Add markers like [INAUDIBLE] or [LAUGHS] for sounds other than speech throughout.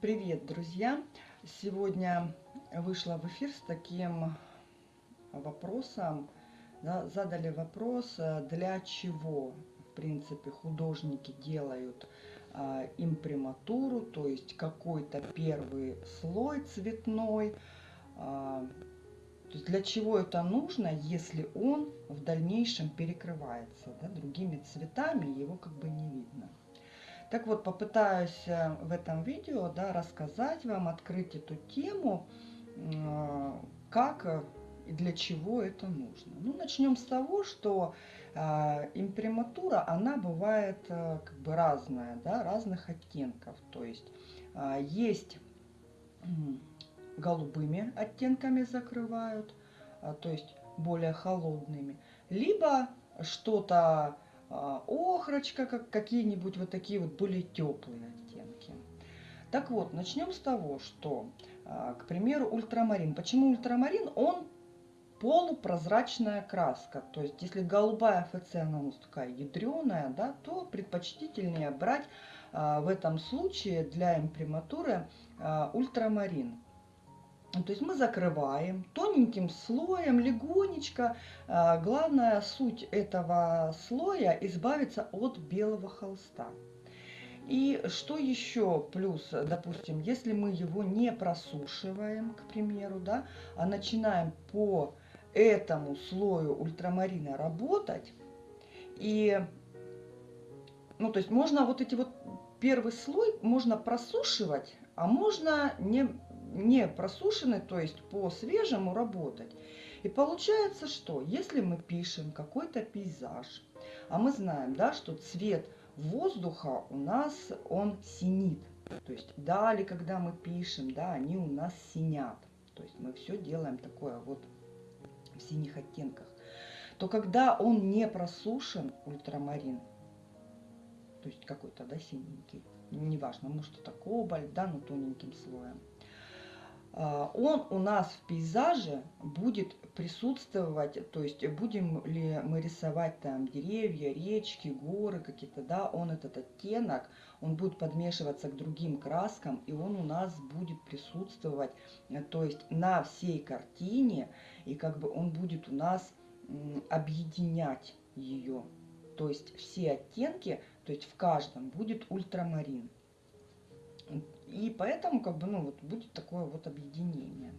Привет, друзья! Сегодня вышла в эфир с таким вопросом. Да, задали вопрос, э, для чего, в принципе, художники делают а, имприматуру, то есть какой-то первый слой цветной. А, то есть для чего это нужно, если он в дальнейшем перекрывается да, другими цветами, его как бы не видно. Так вот, попытаюсь э, в этом видео да, рассказать вам, открыть эту тему, э, как и для чего это нужно. Ну, начнем с того, что э, имприматура, она бывает э, как бы разная, да, разных оттенков. То есть э, есть э, голубыми оттенками закрывают, э, то есть более холодными, либо что-то охрочка, как какие-нибудь вот такие вот более теплые оттенки. Так вот, начнем с того, что, а, к примеру, ультрамарин. Почему ультрамарин? Он полупрозрачная краска. То есть, если голубая ФЦ, она у нас такая ядреная, да, то предпочтительнее брать а, в этом случае для имприматуры ультрамарин. Ну, то есть мы закрываем тоненьким слоем, легонечко. А, главная суть этого слоя избавиться от белого холста. И что еще плюс, допустим, если мы его не просушиваем, к примеру, да, а начинаем по этому слою ультрамарина работать, и, ну, то есть можно вот эти вот первый слой можно просушивать, а можно не не просушены, то есть по свежему работать. И получается, что если мы пишем какой-то пейзаж, а мы знаем, да, что цвет воздуха у нас, он синит. То есть дали, когда мы пишем, да, они у нас синят. То есть мы все делаем такое вот в синих оттенках. То когда он не просушен, ультрамарин, то есть какой-то, да, синенький, неважно, может это кобальт, да, но тоненьким слоем, он у нас в пейзаже будет присутствовать, то есть будем ли мы рисовать там деревья, речки, горы какие-то, да, он этот оттенок, он будет подмешиваться к другим краскам, и он у нас будет присутствовать, э, то есть на всей картине, и как бы он будет у нас объединять ее. То есть все оттенки, то есть в каждом будет ультрамарин. И поэтому как бы, ну, вот будет такое вот объединение.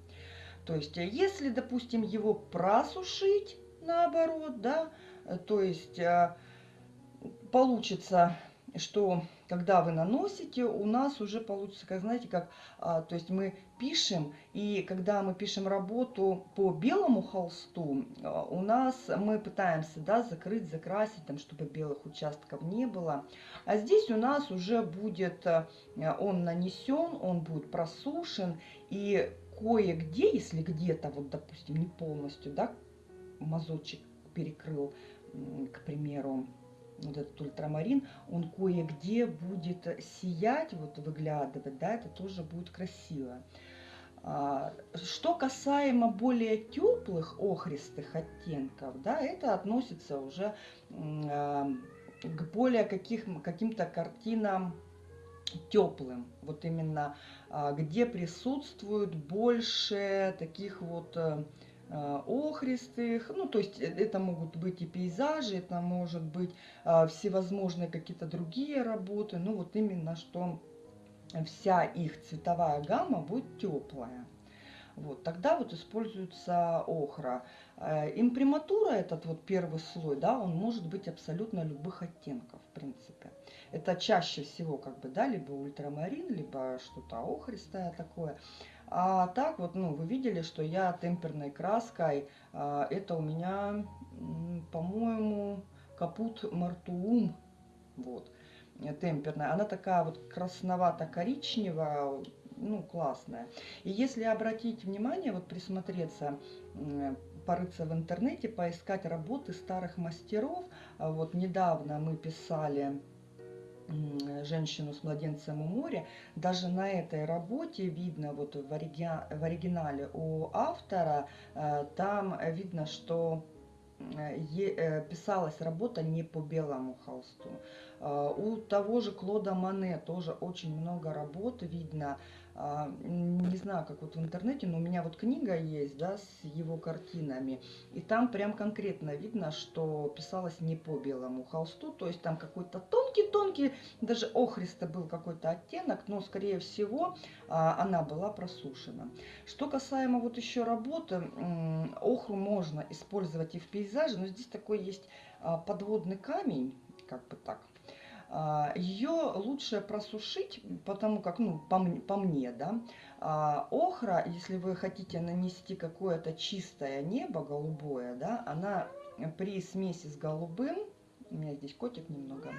То есть, э, если, допустим, его просушить, наоборот, да, э, то есть э, получится, что когда вы наносите, у нас уже получится, как знаете, как, а, то есть мы пишем, и когда мы пишем работу по белому холсту, а, у нас мы пытаемся, да, закрыть, закрасить, там, чтобы белых участков не было. А здесь у нас уже будет, а, он нанесен, он будет просушен, и кое-где, если где-то, вот, допустим, не полностью, да, мазочек перекрыл, к примеру, вот этот ультрамарин, он кое-где будет сиять, вот выглядывать, да, это тоже будет красиво. А, что касаемо более теплых охристых оттенков, да, это относится уже а, к более каких, каким-то картинам теплым, вот именно а, где присутствует больше таких вот Э, охристых, ну то есть э, это могут быть и пейзажи, это может быть а, всевозможные какие-то другие работы, ну вот именно что вся их цветовая гамма будет теплая. Вот, тогда вот используется охра. Э, имприматура, этот вот первый слой, да, он может быть абсолютно любых оттенков, в принципе. Это чаще всего, как бы, да, либо ультрамарин, либо что-то охристое такое. А так вот, ну, вы видели, что я темперной краской, а, это у меня, по-моему, капут мартуум, вот, темперная. Она такая вот красновато-коричневая, ну, классная. И если обратить внимание, вот присмотреться, порыться в интернете, поискать работы старых мастеров, а вот недавно мы писали женщину с младенцем у моря. Даже на этой работе видно, вот в, ориги... в оригинале у автора, э, там видно, что э, э, писалась работа не по белому холсту. А, у того же Клода Мане тоже очень много работ видно. А, не знаю, как вот в интернете, но у меня вот книга есть, да, с его картинами. И там прям конкретно видно, что писалось не по белому холсту. То есть там какой-то тонкий-тонкий, даже охристый был какой-то оттенок, но, скорее всего, а, она была просушена. Что касаемо вот еще работы, охру можно использовать и в пейзаже, но здесь такой есть подводный камень, как бы так. А, Ее лучше просушить, потому как, ну, по, по мне, да, а, охра, если вы хотите нанести какое-то чистое небо голубое, да, она при смеси с голубым, у меня здесь котик немного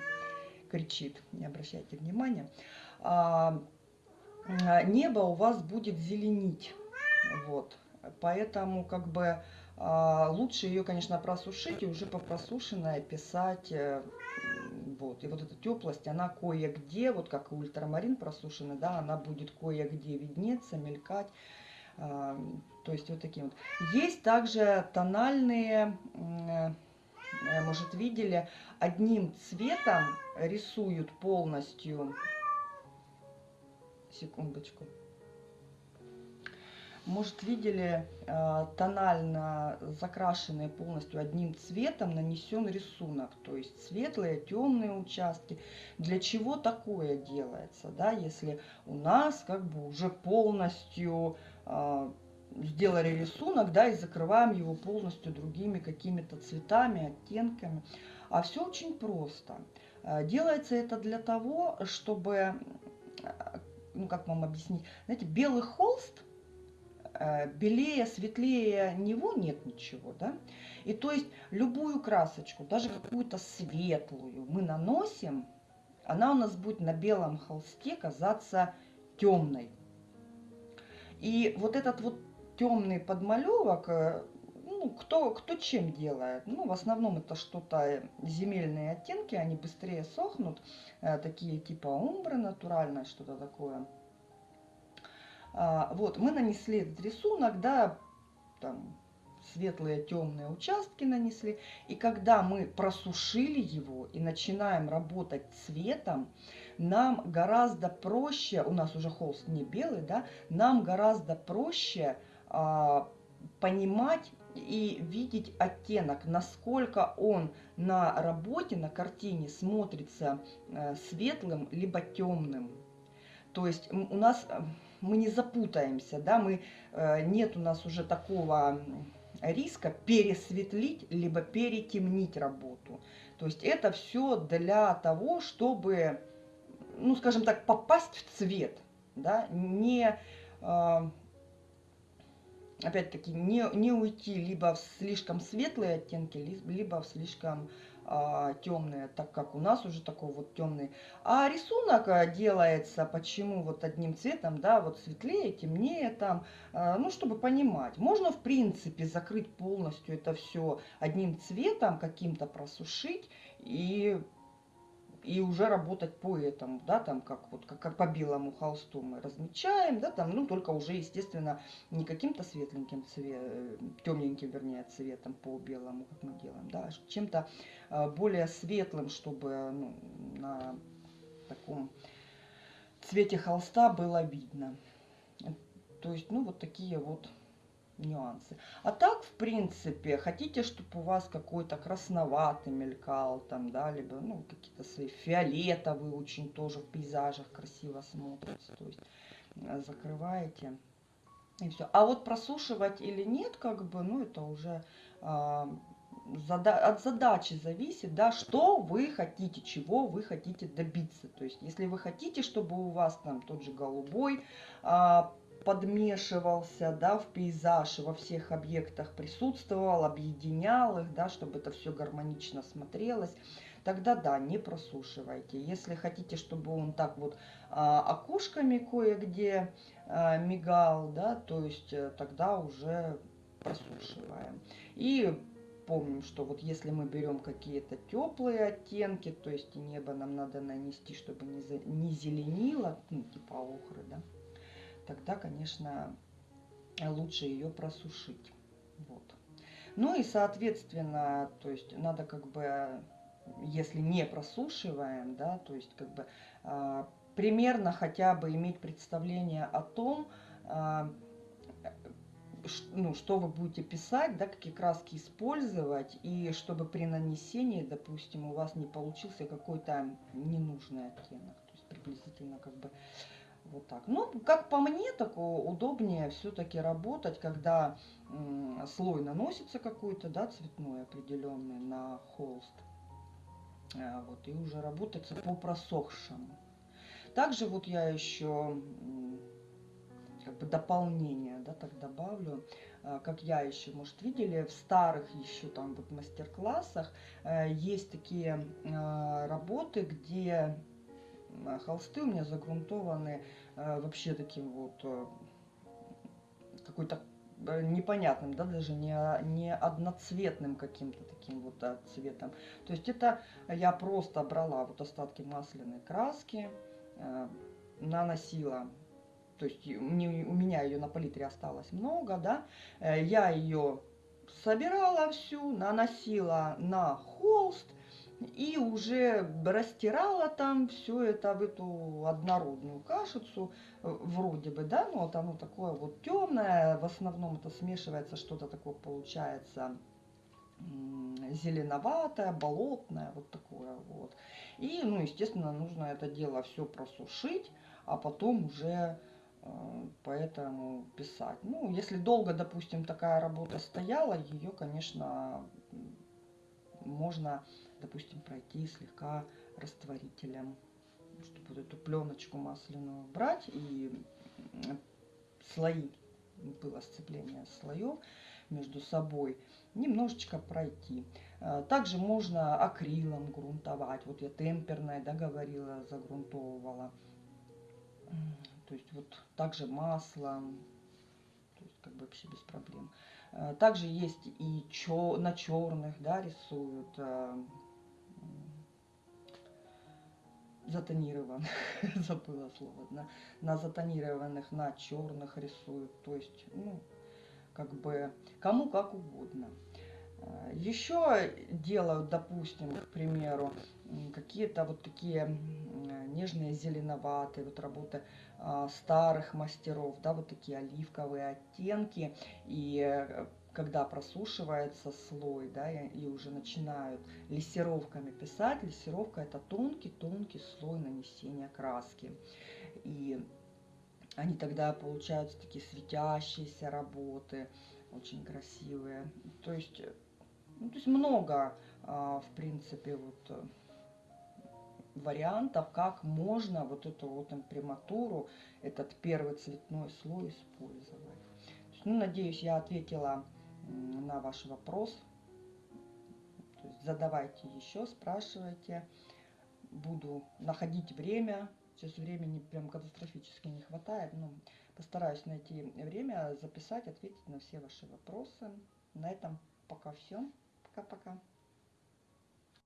кричит, не обращайте внимания, а, небо у вас будет зеленить, вот, поэтому как бы лучше ее, конечно, просушить и уже по просушенной писать э, вот. И вот эта теплость, она кое-где, вот как и ультрамарин просушенный, да, она будет кое-где виднеться, мелькать. А, то есть вот такие вот. Есть также тональные, э, может видели, одним цветом рисуют полностью, секундочку, может, видели э, тонально закрашенный полностью одним цветом нанесен рисунок. То есть светлые, темные участки. Для чего такое делается? Да, если у нас как бы уже полностью э, сделали рисунок, да, и закрываем его полностью другими какими-то цветами, оттенками. А все очень просто. Э, делается это для того, чтобы, ну как вам объяснить, знаете, белый холст – белее, светлее него нет ничего, да? И то есть любую красочку, даже какую-то светлую мы наносим, она у нас будет на белом холсте казаться темной. И вот этот вот темный подмалевок, э, ну, кто, кто чем делает? Ну, в основном это что-то земельные оттенки, они быстрее сохнут, э, такие типа умбры натуральное, что-то такое. А, вот, мы нанесли этот рисунок, да, там светлые, темные участки нанесли. И когда мы просушили его и начинаем работать цветом, нам гораздо проще, у нас уже холст не белый, да, нам гораздо проще а, понимать и видеть оттенок, насколько он на работе, на картине смотрится э, светлым либо темным. То есть у нас мы не запутаемся, да, мы, э, нет у нас уже такого риска пересветлить, либо перетемнить работу. То есть это все для того, чтобы, ну, скажем так, попасть в цвет, да, не, э, опять-таки, не, не уйти либо в слишком светлые оттенки, либо в слишком а, темные, так как у нас уже такой вот темный. А рисунок а, делается почему вот одним цветом, да, вот светлее, темнее там, а, ну, чтобы понимать. Можно, в принципе, закрыть полностью это все одним цветом, каким-то просушить и и уже работать по этому, да, там как вот как, как по белому холсту мы размечаем, да, там, ну только уже, естественно, не каким-то светленьким цветом, темненьким, вернее, цветом по белому, как мы делаем, да, а чем-то э, более светлым, чтобы ну, на таком цвете холста было видно. То есть, ну, вот такие вот нюансы. А так, в принципе, хотите, чтобы у вас какой-то красноватый мелькал, там, да, либо, ну, какие-то свои фиолетовые очень тоже в пейзажах красиво смотрятся, то есть э, закрываете и все. А вот просушивать или нет, как бы, ну, это уже э, зада от задачи зависит, да, что вы хотите, чего вы хотите добиться. То есть, если вы хотите, чтобы у вас там тот же голубой э, подмешивался да, в пейзаж, во всех объектах присутствовал, объединял их, да, чтобы это все гармонично смотрелось, тогда да, не просушивайте. Если хотите, чтобы он так вот а, окошками кое-где а, мигал, да, то есть э, тогда уже просушиваем. И помним, что вот если мы берем какие-то теплые оттенки, то есть небо нам надо нанести, чтобы не, за, не зеленило, ну, типа охры, да, тогда, конечно, лучше ее просушить. Вот. Ну и, соответственно, то есть надо как бы если не просушиваем, да, то есть как бы а, примерно хотя бы иметь представление о том, а, ну, что вы будете писать, да, какие краски использовать, и чтобы при нанесении, допустим, у вас не получился какой-то ненужный оттенок. То есть приблизительно как бы вот так. Ну, как по мне, так удобнее все-таки работать, когда слой наносится какой-то, да, цветной определенный на холст. А, вот, и уже работается по просохшему. Также вот я еще как бы дополнение, да, так добавлю, а, как я еще, может, видели, в старых еще там вот мастер-классах э, есть такие работы, где холсты у меня загрунтованы э, вообще таким вот э, какой-то непонятным, да, даже не, не одноцветным каким-то таким вот цветом. То есть это я просто брала вот остатки масляной краски, э, наносила то есть у меня ее на палитре осталось много, да, э, я ее собирала всю, наносила на холст и уже растирала там все это в эту однородную кашицу, э, вроде бы, да, но вот оно такое вот темное, в основном это смешивается что-то такое получается зеленоватое, болотное, вот такое вот. И, ну, естественно, нужно это дело все просушить, а потом уже Э, поэтому писать. Ну, если долго, допустим, такая работа стояла, ее, конечно, можно, допустим, пройти слегка растворителем, чтобы вот эту пленочку масляную брать и слои, было сцепление слоев между собой, немножечко пройти. Э, также можно акрилом грунтовать. Вот я темперное, да, говорила, загрунтовывала. То есть вот также масло, то есть как бы вообще без проблем. Э, также есть и чё, на черных, да, рисуют затонированных, [LAUGHS] забыла слово, на, на затонированных, на черных рисуют. То есть, ну, как бы кому как угодно. Э, Еще делают, допустим, к примеру, какие-то вот такие нежные зеленоватые вот работы а, старых мастеров, да, вот такие оливковые оттенки. И э, когда просушивается слой, да, и, и уже начинают лессировками писать, лессировка это тонкий-тонкий слой нанесения краски. И они тогда получаются такие светящиеся работы, очень красивые. То есть, ну, то есть много, а, в принципе, вот вариантов, как можно вот эту вот имприматуру, этот первый цветной слой использовать. Ну, надеюсь, я ответила на ваш вопрос. То есть задавайте еще, спрашивайте. Буду находить время. Сейчас времени прям катастрофически не хватает. Но постараюсь найти время, записать, ответить на все ваши вопросы. На этом пока все. Пока-пока.